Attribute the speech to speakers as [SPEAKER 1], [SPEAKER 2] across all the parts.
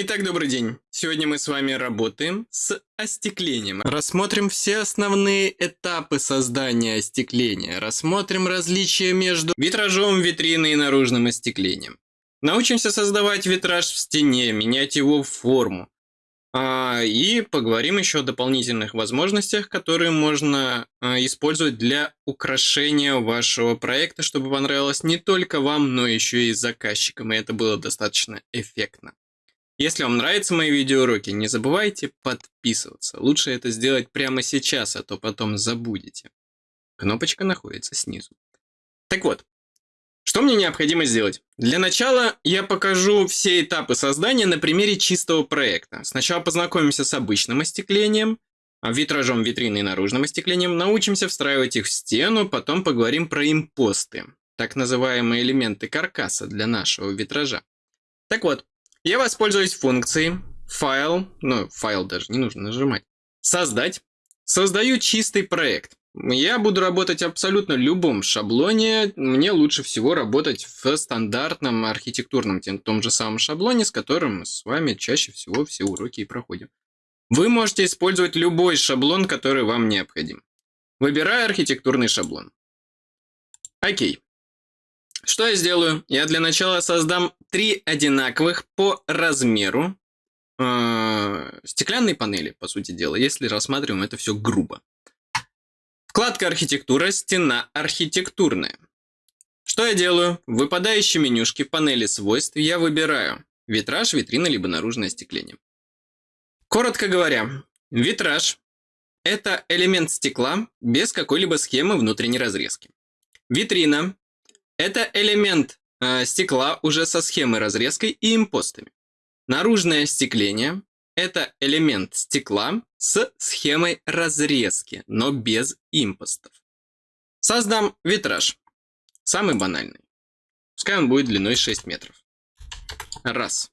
[SPEAKER 1] Итак, добрый день. Сегодня мы с вами работаем с остеклением. Рассмотрим все основные этапы создания остекления. Рассмотрим различия между витражом, витриной и наружным остеклением. Научимся создавать витраж в стене, менять его форму. А, и поговорим еще о дополнительных возможностях, которые можно а, использовать для украшения вашего проекта, чтобы понравилось не только вам, но еще и заказчикам, и это было достаточно эффектно. Если вам нравятся мои видеоуроки, не забывайте подписываться. Лучше это сделать прямо сейчас, а то потом забудете. Кнопочка находится снизу. Так вот, что мне необходимо сделать? Для начала я покажу все этапы создания на примере чистого проекта. Сначала познакомимся с обычным остеклением, витражом витрины и наружным остеклением, научимся встраивать их в стену, потом поговорим про импосты, так называемые элементы каркаса для нашего витража. Так вот, я воспользуюсь функцией файл, ну, файл даже не нужно нажимать, создать. Создаю чистый проект. Я буду работать абсолютно любом шаблоне. Мне лучше всего работать в стандартном архитектурном, том же самом шаблоне, с которым мы с вами чаще всего все уроки и проходим. Вы можете использовать любой шаблон, который вам необходим. Выбираю архитектурный шаблон. Окей. Что я сделаю? Я для начала создам три одинаковых по размеру э, стеклянные панели, по сути дела, если рассматриваем это все грубо. Вкладка архитектура, стена архитектурная. Что я делаю? В выпадающей менюшке панели свойств я выбираю витраж, витрина, либо наружное остекление. Коротко говоря, витраж – это элемент стекла без какой-либо схемы внутренней разрезки. Витрина это элемент э, стекла уже со схемой разрезкой и импостами. Наружное остекление – это элемент стекла с схемой разрезки, но без импостов. Создам витраж. Самый банальный. Пускай он будет длиной 6 метров. Раз.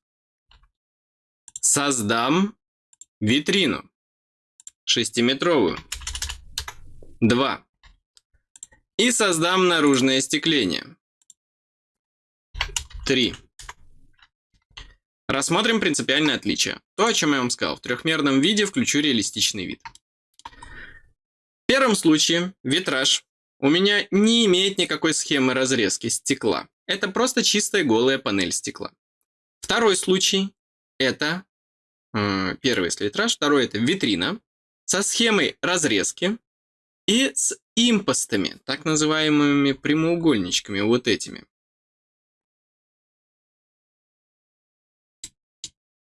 [SPEAKER 1] Создам витрину. Шестиметровую. Два и создам наружное остекление. 3. Рассмотрим принципиальное отличие. То, о чем я вам сказал. В трехмерном виде включу реалистичный вид. В первом случае витраж у меня не имеет никакой схемы разрезки стекла. Это просто чистая голая панель стекла. Второй случай это э, первый если витраж, второй это витрина со схемой разрезки и с импостами, так называемыми прямоугольничками, вот этими.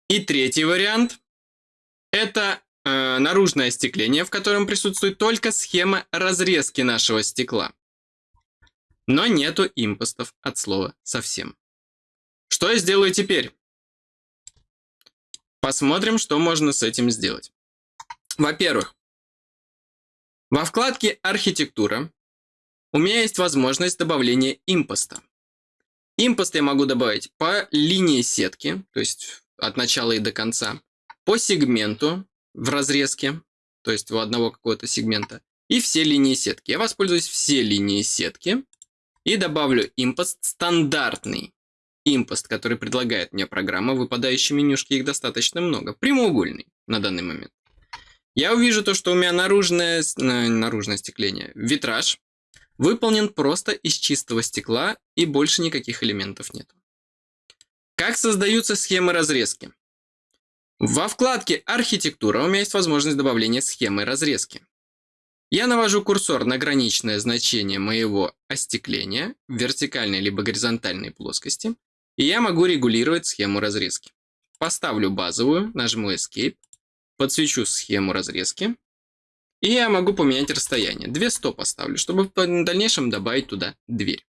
[SPEAKER 1] И третий вариант – это э, наружное остекление, в котором присутствует только схема разрезки нашего стекла. Но нету импостов от слова совсем. Что я сделаю теперь? Посмотрим, что можно с этим сделать. Во-первых, во вкладке «Архитектура» у меня есть возможность добавления импоста. Импост я могу добавить по линии сетки, то есть от начала и до конца, по сегменту в разрезке, то есть у одного какого-то сегмента, и все линии сетки. Я воспользуюсь все линии сетки и добавлю импост стандартный. Импост, который предлагает мне программа, выпадающие менюшки, их достаточно много, прямоугольный на данный момент. Я увижу то, что у меня наружное, наружное остекление, витраж, выполнен просто из чистого стекла и больше никаких элементов нет. Как создаются схемы разрезки? Во вкладке «Архитектура» у меня есть возможность добавления схемы разрезки. Я навожу курсор на граничное значение моего остекления в вертикальной либо горизонтальной плоскости, и я могу регулировать схему разрезки. Поставлю базовую, нажму Escape, подсвечу схему разрезки. И я могу поменять расстояние. 200 поставлю, чтобы в дальнейшем добавить туда дверь.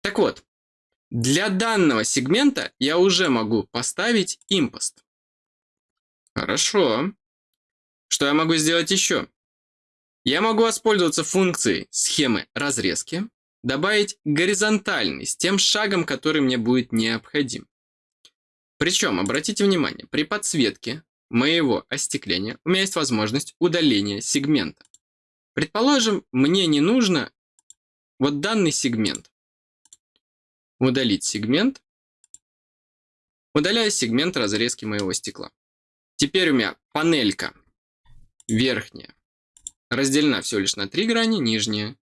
[SPEAKER 1] Так вот, для данного сегмента я уже могу поставить импост. Хорошо. Что я могу сделать еще? Я могу воспользоваться функцией схемы разрезки, добавить горизонтальный с тем шагом, который мне будет необходим. Причем, обратите внимание, при подсветке моего остекления у меня есть возможность удаления сегмента. Предположим, мне не нужно вот данный сегмент. Удалить сегмент. Удаляю сегмент разрезки моего стекла. Теперь у меня панелька верхняя разделена всего лишь на 3 грани, нижняя,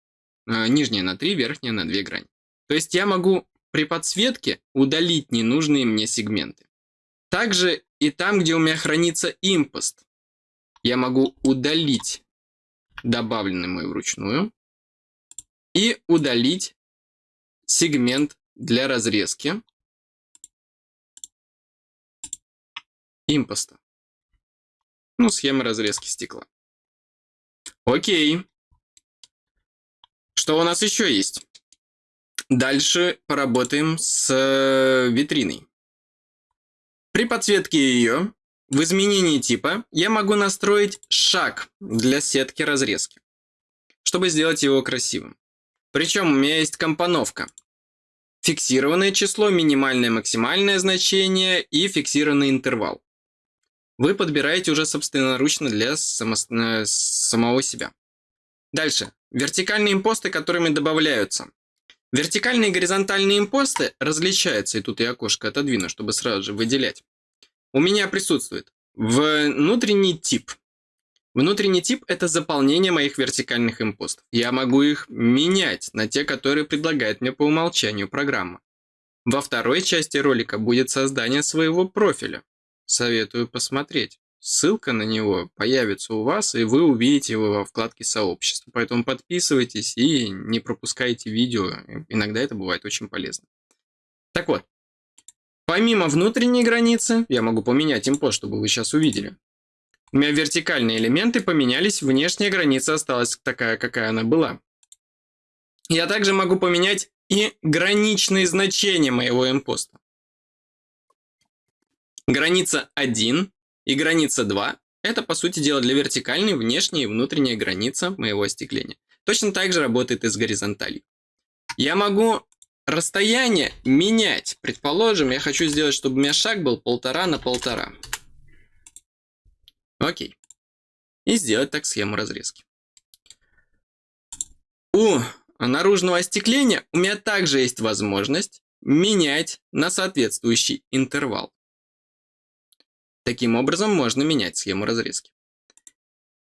[SPEAKER 1] э, нижняя на 3, верхняя на 2 грани. То есть я могу при подсветке удалить ненужные мне сегменты. Также и там, где у меня хранится импост, я могу удалить добавленный мой вручную и удалить сегмент для разрезки импоста. Ну, схема разрезки стекла. Окей. Что у нас еще есть? Дальше поработаем с э, витриной. При подсветке ее в изменении типа я могу настроить шаг для сетки разрезки, чтобы сделать его красивым. Причем у меня есть компоновка. Фиксированное число, минимальное максимальное значение и фиксированный интервал вы подбираете уже собственноручно для само, э, самого себя. Дальше. Вертикальные импосты, которыми добавляются. Вертикальные и горизонтальные импосты различаются, и тут я окошко отодвину, чтобы сразу же выделять. У меня присутствует внутренний тип. Внутренний тип – это заполнение моих вертикальных импостов. Я могу их менять на те, которые предлагает мне по умолчанию программа. Во второй части ролика будет создание своего профиля советую посмотреть. Ссылка на него появится у вас, и вы увидите его во вкладке сообщества. Поэтому подписывайтесь и не пропускайте видео. Иногда это бывает очень полезно. Так вот, помимо внутренней границы, я могу поменять импост, чтобы вы сейчас увидели. У меня вертикальные элементы поменялись, внешняя граница осталась такая, какая она была. Я также могу поменять и граничные значения моего импоста. Граница 1 и граница 2 – это, по сути дела, для вертикальной внешняя и внутренняя граница моего остекления. Точно так же работает и с горизонталью. Я могу расстояние менять. Предположим, я хочу сделать, чтобы у меня шаг был полтора на полтора. Окей. И сделать так схему разрезки. У наружного остекления у меня также есть возможность менять на соответствующий интервал. Таким образом можно менять схему разрезки.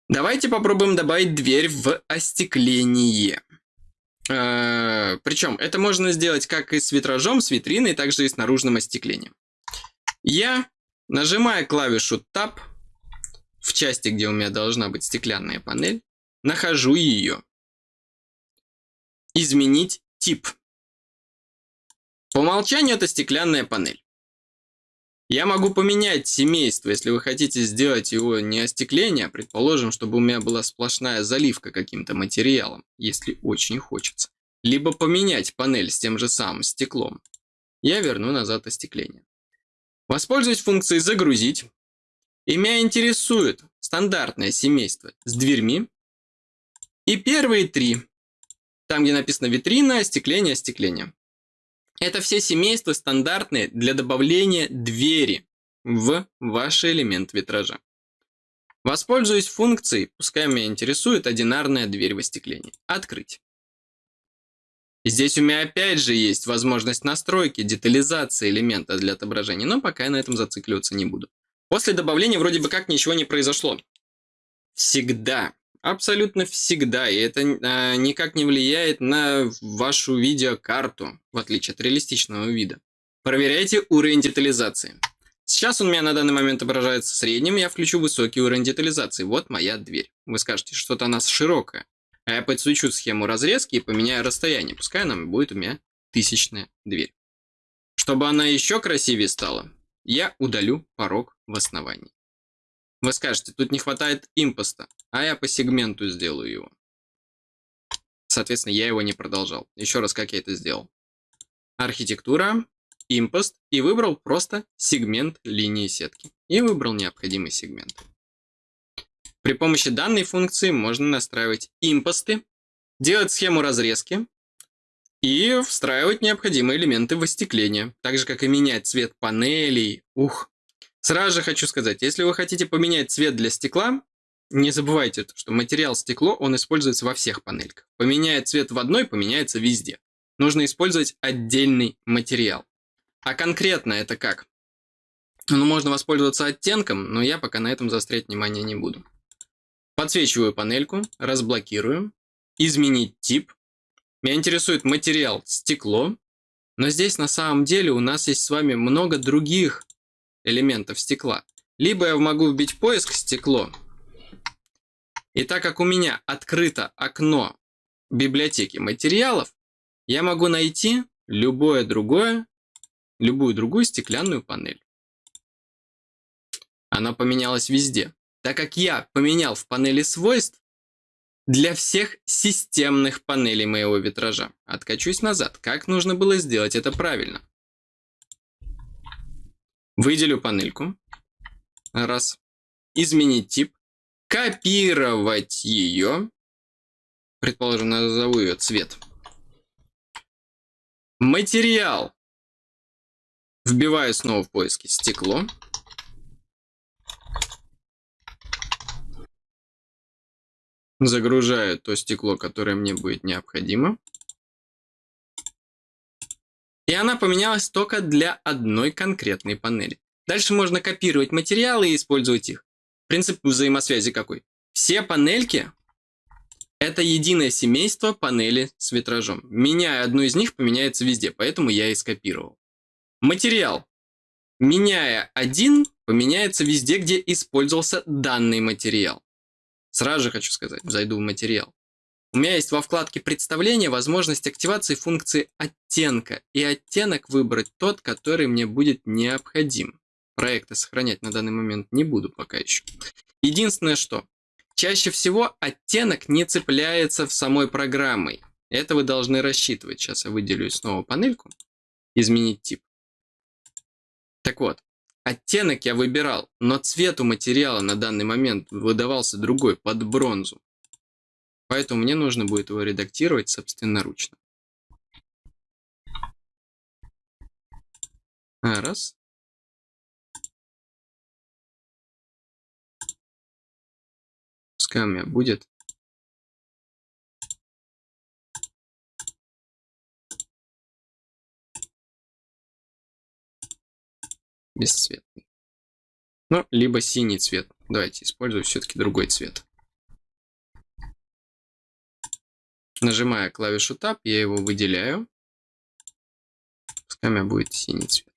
[SPEAKER 1] Давайте попробуем добавить дверь в остекление. Э, Причем это можно сделать как и с витражом, с витриной, так же и с наружным остеклением. Я нажимаю клавишу Tab в части, где у меня должна быть стеклянная панель, нахожу ее. Изменить тип. По умолчанию это стеклянная панель. Я могу поменять семейство, если вы хотите сделать его не остекление, а предположим, чтобы у меня была сплошная заливка каким-то материалом, если очень хочется. Либо поменять панель с тем же самым стеклом. Я верну назад остекление. Воспользуюсь функцией «Загрузить». И меня интересует стандартное семейство с дверьми. И первые три. Там, где написано «Витрина», «Остекление», «Остекление». Это все семейства стандартные для добавления двери в ваш элемент витража. Воспользуюсь функцией, пускай меня интересует одинарная дверь в остеклении. Открыть. Здесь у меня опять же есть возможность настройки, детализации элемента для отображения, но пока я на этом зацикливаться не буду. После добавления вроде бы как ничего не произошло. Всегда Абсолютно всегда, и это э, никак не влияет на вашу видеокарту, в отличие от реалистичного вида. Проверяйте уровень детализации. Сейчас он у меня на данный момент отображается средним, я включу высокий уровень детализации. Вот моя дверь. Вы скажете, что-то она широкая. А я подсвечу схему разрезки и поменяю расстояние. Пускай она будет у меня тысячная дверь. Чтобы она еще красивее стала, я удалю порог в основании. Вы скажете, тут не хватает импоста, а я по сегменту сделаю его. Соответственно, я его не продолжал. Еще раз, как я это сделал. Архитектура, импост и выбрал просто сегмент линии сетки. И выбрал необходимый сегмент. При помощи данной функции можно настраивать импосты, делать схему разрезки и встраивать необходимые элементы в. Так же, как и менять цвет панелей. Ух, Сразу же хочу сказать, если вы хотите поменять цвет для стекла, не забывайте, что материал стекло, он используется во всех панельках. Поменяет цвет в одной, поменяется везде. Нужно использовать отдельный материал. А конкретно это как? Ну, можно воспользоваться оттенком, но я пока на этом заострять внимание не буду. Подсвечиваю панельку, разблокирую, изменить тип. Меня интересует материал стекло, но здесь на самом деле у нас есть с вами много других элементов стекла. Либо я могу вбить поиск стекло, и так как у меня открыто окно библиотеки материалов, я могу найти любое другое, любую другую стеклянную панель. Она поменялась везде. Так как я поменял в панели свойств для всех системных панелей моего витража. Откачусь назад. Как нужно было сделать это правильно? Выделю панельку. Раз. Изменить тип. Копировать ее. Предположим, назову ее цвет. Материал. Вбиваю снова в поиске стекло. Загружаю то стекло, которое мне будет необходимо. И она поменялась только для одной конкретной панели. Дальше можно копировать материалы и использовать их. Принцип взаимосвязи какой? Все панельки – это единое семейство панели с витражом. Меняя одну из них, поменяется везде, поэтому я и скопировал. Материал. Меняя один, поменяется везде, где использовался данный материал. Сразу же хочу сказать, зайду в материал. У меня есть во вкладке представления возможность активации функции оттенка. И оттенок выбрать тот, который мне будет необходим. Проекты сохранять на данный момент не буду пока еще. Единственное что, чаще всего оттенок не цепляется в самой программой. Это вы должны рассчитывать. Сейчас я выделю снова панельку. Изменить тип. Так вот, Оттенок я выбирал, но цвет у материала на данный момент выдавался другой, под бронзу. Поэтому мне нужно будет его редактировать собственноручно. А, раз. Меня будет бесцветный. Ну, либо синий цвет. Давайте использую все-таки другой цвет. Нажимая клавишу Tab, я его выделяю. Пускай у меня будет синий цвет.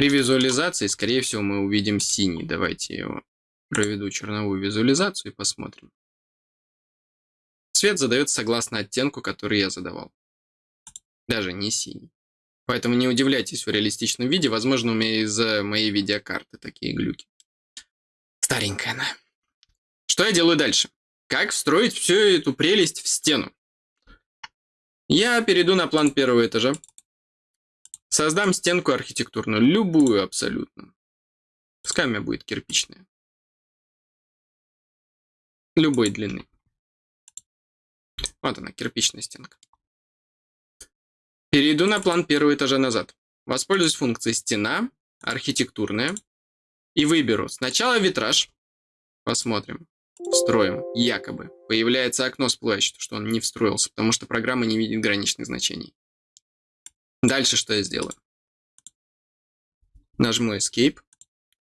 [SPEAKER 1] При визуализации, скорее всего, мы увидим синий. Давайте я его проведу черновую визуализацию и посмотрим. Цвет задается согласно оттенку, который я задавал. Даже не синий. Поэтому не удивляйтесь в реалистичном виде. Возможно, у меня из-за моей видеокарты такие глюки. Старенькая она. Что я делаю дальше? Как встроить всю эту прелесть в стену? Я перейду на план первого этажа. Создам стенку архитектурную, любую абсолютно. Пускай у меня будет кирпичная. Любой длины. Вот она, кирпичная стенка. Перейду на план первого этажа назад. Воспользуюсь функцией «Стена», «Архитектурная» и выберу сначала витраж. Посмотрим. Встроим, якобы. Появляется окно всплывающее, что он не встроился, потому что программа не видит граничных значений. Дальше что я сделаю? Нажму Escape.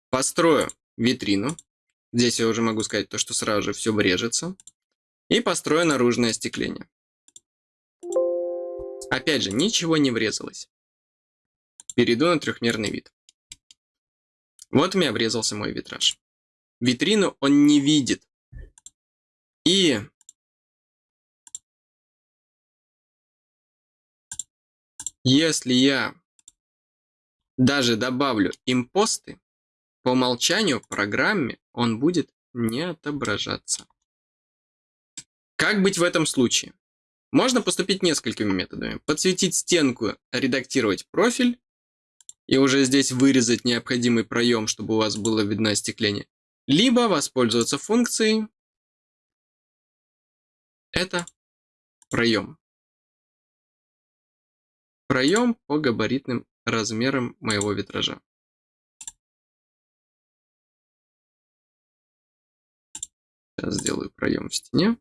[SPEAKER 1] Построю витрину. Здесь я уже могу сказать то, что сразу же все врежется. И построю наружное остекление. Опять же, ничего не врезалось. Перейду на трехмерный вид. Вот у меня врезался мой витраж. Витрину он не видит. И если я даже добавлю импосты, по умолчанию в программе он будет не отображаться. Как быть в этом случае? Можно поступить несколькими методами. Подсветить стенку, редактировать профиль, и уже здесь вырезать необходимый проем, чтобы у вас было видно остекление. Либо воспользоваться функцией это проем. Проем по габаритным размерам моего витража. Сейчас сделаю проем в стене.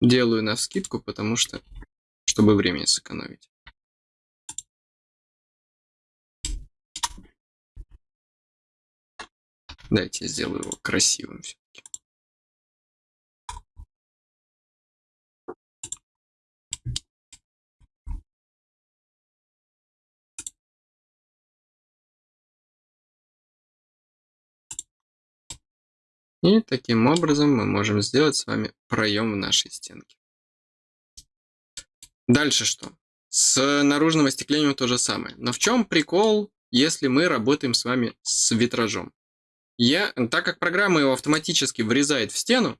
[SPEAKER 1] Делаю на скидку, потому что, чтобы время сэкономить. Дайте я сделаю его красивым все-таки. И таким образом мы можем сделать с вами проем в нашей стенке. Дальше что? С наружным остеклением то же самое. Но в чем прикол, если мы работаем с вами с витражом? Я, так как программа его автоматически врезает в стену,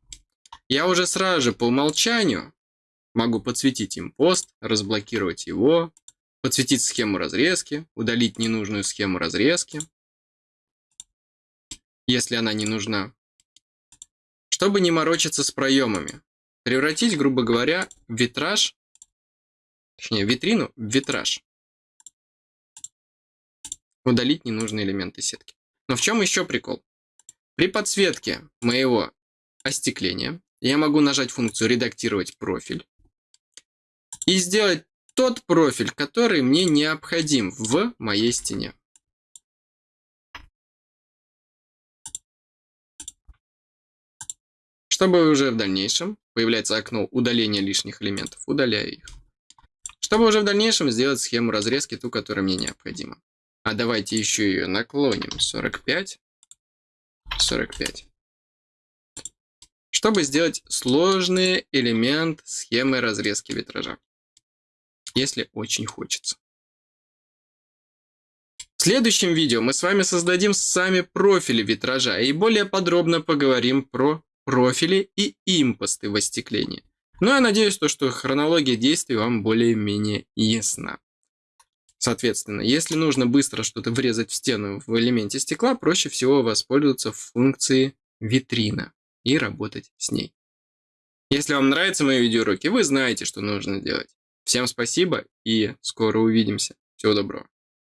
[SPEAKER 1] я уже сразу же по умолчанию могу подсветить им пост, разблокировать его, подсветить схему разрезки, удалить ненужную схему разрезки, если она не нужна. Чтобы не морочиться с проемами, превратить, грубо говоря, витраж, точнее витрину в витраж. Удалить ненужные элементы сетки. Но в чем еще прикол? При подсветке моего остекления я могу нажать функцию «Редактировать профиль» и сделать тот профиль, который мне необходим в моей стене. Чтобы уже в дальнейшем появляется окно удаления лишних элементов, удаляю их. Чтобы уже в дальнейшем сделать схему разрезки, ту, которая мне необходима. А давайте еще ее наклоним 45, 45. Чтобы сделать сложный элемент схемы разрезки витража. Если очень хочется. В следующем видео мы с вами создадим сами профили витража и более подробно поговорим про профили и импосты в остеклении. Ну, я надеюсь, то, что хронология действий вам более-менее ясна. Соответственно, если нужно быстро что-то врезать в стену в элементе стекла, проще всего воспользоваться функцией витрина и работать с ней. Если вам нравятся мои видеоуроки, вы знаете, что нужно делать. Всем спасибо и скоро увидимся. Всего доброго.